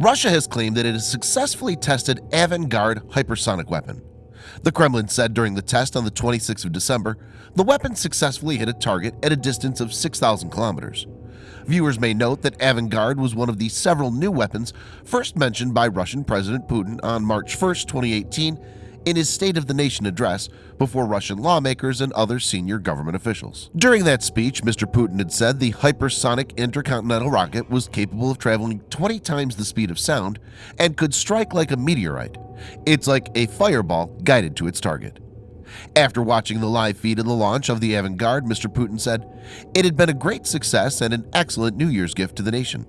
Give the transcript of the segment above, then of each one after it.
Russia has claimed that it has successfully tested Avangard hypersonic weapon. The Kremlin said during the test on the 26th of December, the weapon successfully hit a target at a distance of 6,000 kilometers. Viewers may note that Avangard was one of the several new weapons first mentioned by Russian President Putin on March 1, 2018 in his State of the Nation address before Russian lawmakers and other senior government officials. During that speech, Mr. Putin had said the hypersonic intercontinental rocket was capable of traveling 20 times the speed of sound and could strike like a meteorite. It's like a fireball guided to its target. After watching the live feed of the launch of the Avangard, Mr. Putin said, It had been a great success and an excellent New Year's gift to the nation.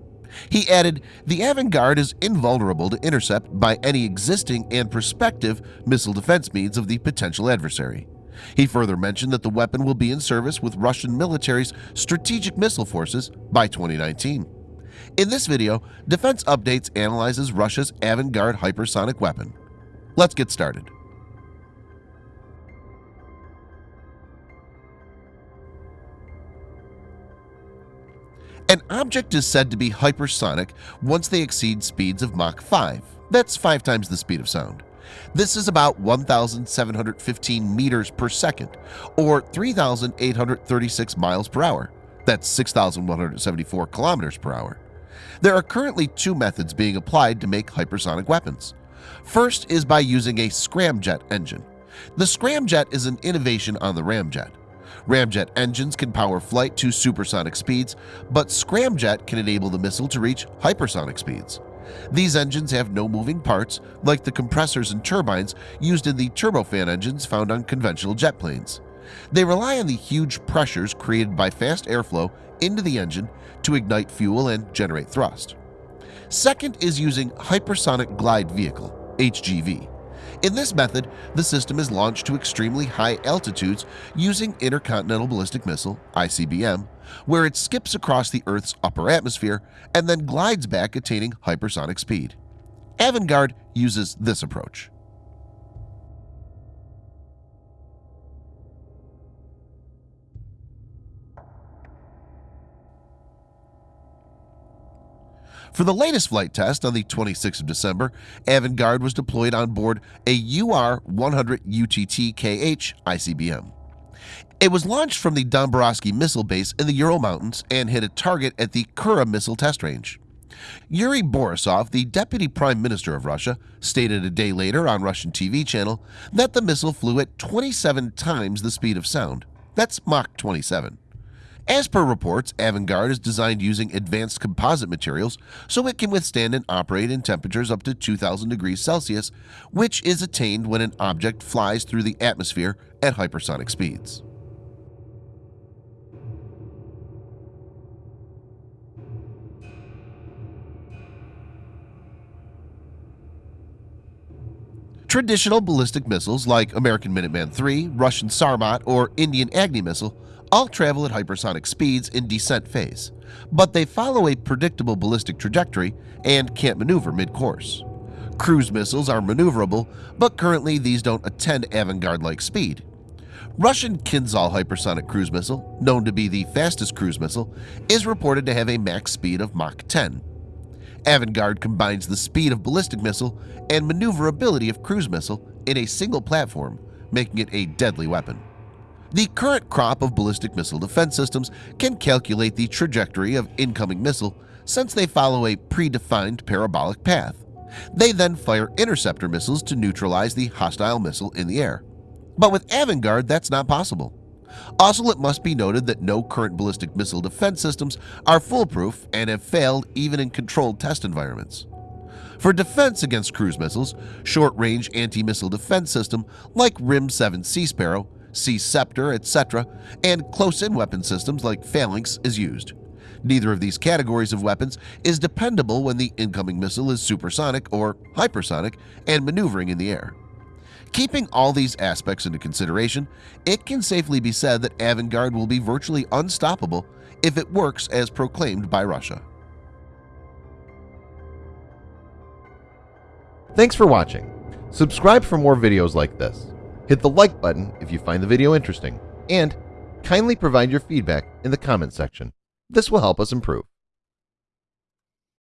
He added, the Avangard is invulnerable to intercept by any existing and prospective missile defense means of the potential adversary. He further mentioned that the weapon will be in service with Russian military's strategic missile forces by 2019. In this video, Defense Updates analyzes Russia's Avangard hypersonic weapon. Let's get started. An object is said to be hypersonic once they exceed speeds of Mach 5. That's five times the speed of sound. This is about 1,715 meters per second, or 3,836 miles per hour. That's 6,174 kilometers per hour. There are currently two methods being applied to make hypersonic weapons. First is by using a scramjet engine. The scramjet is an innovation on the ramjet. Ramjet engines can power flight to supersonic speeds, but scramjet can enable the missile to reach hypersonic speeds. These engines have no moving parts like the compressors and turbines used in the turbofan engines found on conventional jet planes. They rely on the huge pressures created by fast airflow into the engine to ignite fuel and generate thrust. Second is using Hypersonic Glide Vehicle HGV. In this method, the system is launched to extremely high altitudes using Intercontinental Ballistic Missile ICBM, where it skips across the Earth's upper atmosphere and then glides back attaining hypersonic speed. Avangard uses this approach. For the latest flight test on the 26th of December, Avangard was deployed on board a UR-100 UTT-KH ICBM. It was launched from the Dombarovsky missile base in the Ural Mountains and hit a target at the Kura missile test range. Yuri Borisov, the deputy prime minister of Russia, stated a day later on Russian TV channel that the missile flew at 27 times the speed of sound. That's Mach 27. As per reports, Avangard is designed using advanced composite materials so it can withstand and operate in temperatures up to 2000 degrees Celsius, which is attained when an object flies through the atmosphere at hypersonic speeds. Traditional ballistic missiles like American Minuteman III, Russian Sarmat, or Indian Agni missile all travel at hypersonic speeds in descent phase, but they follow a predictable ballistic trajectory and can't maneuver mid-course. Cruise missiles are maneuverable, but currently these don't attend Avangard-like speed. Russian Kinzhal hypersonic cruise missile, known to be the fastest cruise missile, is reported to have a max speed of Mach 10. Avangard combines the speed of ballistic missile and maneuverability of cruise missile in a single platform, making it a deadly weapon. The current crop of ballistic missile defense systems can calculate the trajectory of incoming missile since they follow a predefined parabolic path. They then fire interceptor missiles to neutralize the hostile missile in the air. But with Avangard, that's not possible. Also, it must be noted that no current ballistic missile defense systems are foolproof and have failed even in controlled test environments. For defense against cruise missiles, short-range anti-missile defense system like RIM-7 Sea Sparrow Sea Ceptor, etc., and close-in weapon systems like Phalanx is used. Neither of these categories of weapons is dependable when the incoming missile is supersonic or hypersonic and maneuvering in the air. Keeping all these aspects into consideration, it can safely be said that Avangard will be virtually unstoppable if it works as proclaimed by Russia. Thanks for watching. Subscribe for more videos like this. Hit the like button if you find the video interesting, and kindly provide your feedback in the comment section. This will help us improve.